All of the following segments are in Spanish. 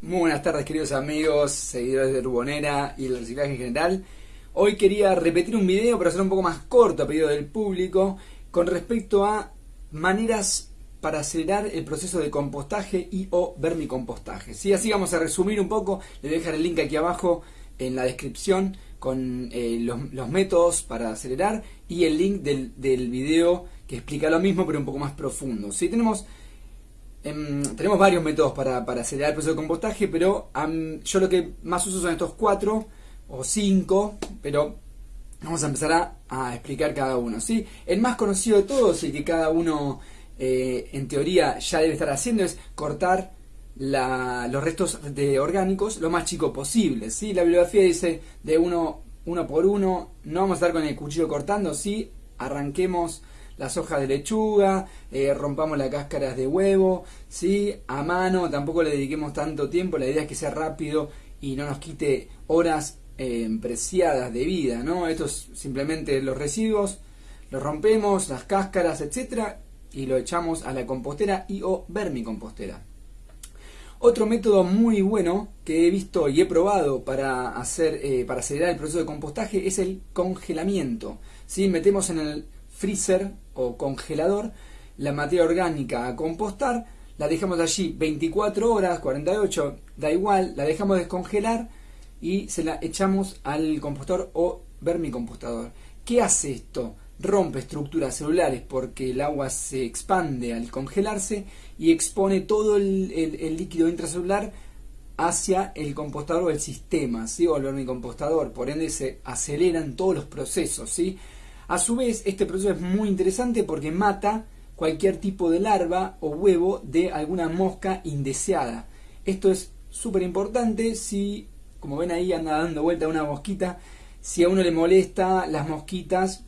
Muy buenas tardes queridos amigos, seguidores de Rubonera y el reciclaje en general. Hoy quería repetir un video, pero hacer un poco más corto a pedido del público, con respecto a maneras para acelerar el proceso de compostaje y o vermicompostaje. ¿Sí? Así vamos a resumir un poco, les voy a dejar el link aquí abajo en la descripción con eh, los, métodos para acelerar y el link del, del video que explica lo mismo pero un poco más profundo. ¿Sí? Tenemos Em, tenemos varios métodos para, acelerar el proceso de compostaje, pero yo lo que más uso son estos cuatro o cinco, pero vamos a empezar a, explicar cada uno. ¿sí? El más conocido de todos y que cada uno eh, en teoría ya debe estar haciendo es cortar los restos de orgánicos lo más chico posible. ¿sí? La bibliografía dice de uno, uno por uno, no vamos a estar con el cuchillo cortando, sí, arranquemos las hojas de lechuga, eh, rompamos las cáscaras de huevo, ¿sí? a mano, tampoco le dediquemos tanto tiempo, la idea es que sea rápido y no nos quite horas eh, preciadas de vida, ¿no? Estos simplemente los residuos, los rompemos, las cáscaras, etcétera, y lo echamos a la compostera y o vermicompostera. Otro método muy bueno que he visto y he probado para hacer eh, para acelerar el proceso de compostaje es el congelamiento. ¿sí? Metemos en el freezer o congelador la materia orgánica a compostar, la dejamos allí 24 horas, 48, da igual, la dejamos descongelar y se la echamos al compostor o vermicompostador. ¿Qué hace esto? Rompe estructuras celulares porque el agua se expande al congelarse y expone todo el, líquido intracelular hacia el compostador o el sistema, ¿sí? o el vermicompostador. Por ende se aceleran todos los procesos. ¿sí? A su vez, este proceso es muy interesante porque mata cualquier tipo de larva o huevo de alguna mosca indeseada. Esto es súper importante si, como ven ahí, anda dando vuelta una mosquita, si a uno le molesta las mosquitas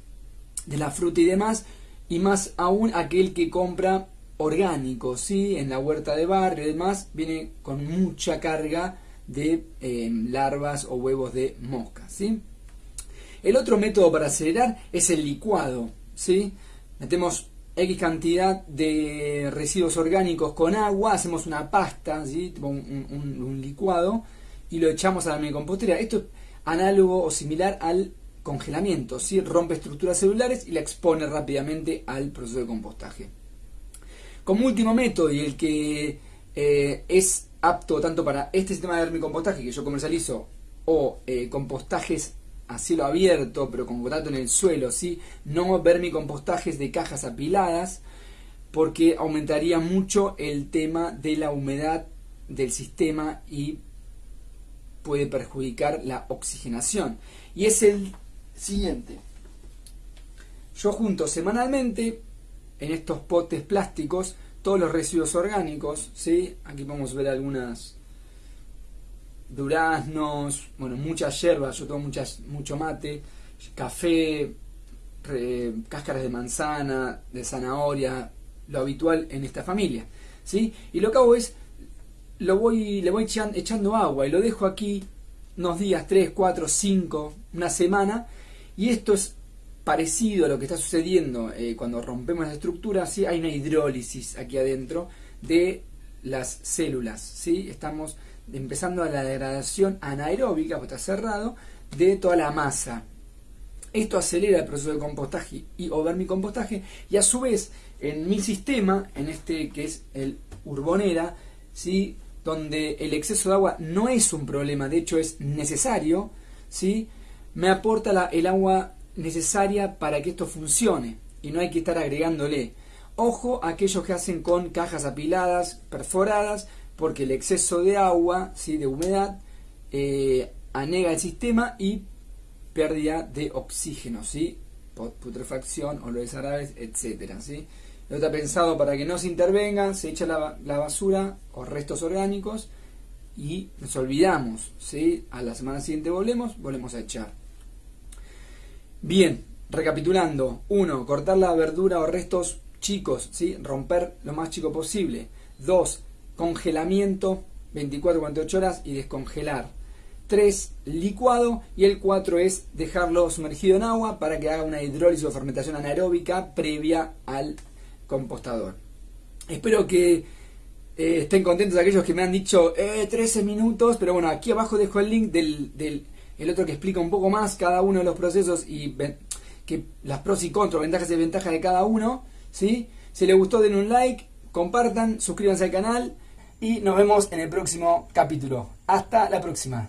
de la fruta y demás, y más aún aquel que compra orgánico, ¿sí? en la huerta de barrio y demás, viene con mucha carga de eh, larvas o huevos de mosca. ¿sí? El otro método para acelerar es el licuado. ¿sí? Metemos X cantidad de residuos orgánicos con agua, hacemos una pasta, ¿sí? un, licuado, y lo echamos a la compostera. Esto es análogo o similar al congelamiento, ¿sí? rompe estructuras celulares y la expone rápidamente al proceso de compostaje. Como último método, y el que eh, es apto tanto para este sistema de vermicompostaje que yo comercializo o eh, compostajes a cielo abierto, pero con contacto en el suelo, ¿sí? no vermicompostajes de cajas apiladas, porque aumentaría mucho el tema de la humedad del sistema y puede perjudicar la oxigenación. Y es el siguiente. Yo junto semanalmente en estos potes plásticos todos los residuos orgánicos, ¿sí? aquí podemos ver algunas duraznos, bueno, muchas hierbas, yo tomo muchas, mucho mate, café, cáscaras de manzana, de zanahoria, lo habitual en esta familia. ¿sí? Y lo que hago es, lo voy, le voy echando agua y lo dejo aquí unos días, 3, 4, 5, una semana, y esto es parecido a lo que está sucediendo eh, cuando rompemos la estructura, ¿sí? hay una hidrólisis aquí adentro de las células, ¿sí? estamos empezando a la degradación anaeróbica, porque está cerrado, de toda la masa. Esto acelera el proceso de compostaje y o vermicompostaje y a su vez en mi sistema, en este que es el Urbonera, ¿sí? donde el exceso de agua no es un problema, de hecho es necesario, ¿sí? me aporta el agua necesaria para que esto funcione y no hay que estar agregándole. Ojo a aquellos que hacen con cajas apiladas, perforadas, porque el exceso de agua, ¿sí? de humedad, eh, anega el sistema y pérdida de oxígeno, ¿sí? putrefacción, olores árabes, etc. ¿sí? No está pensado para que no se intervengan, se echa la, basura o restos orgánicos y nos olvidamos. ¿sí? A la semana siguiente volvemos, volvemos a echar. Bien, recapitulando. 1. Cortar la verdura o restos chicos, ¿sí? romper lo más chico posible. 2 congelamiento 24-48 horas y descongelar. 3. Licuado y el 4 es dejarlo sumergido en agua para que haga una hidrólisis o fermentación anaeróbica previa al compostador. Espero que Eh, estén contentos aquellos que me han dicho eh, 13 minutos, pero bueno, aquí abajo dejo el link del, del el otro que explica un poco más cada uno de los procesos y que las pros y contras, ventajas y desventajas de cada uno. ¿sí? Si les gustó, den un like, compartan, suscríbanse al canal y nos vemos en el próximo capítulo. Hasta la próxima.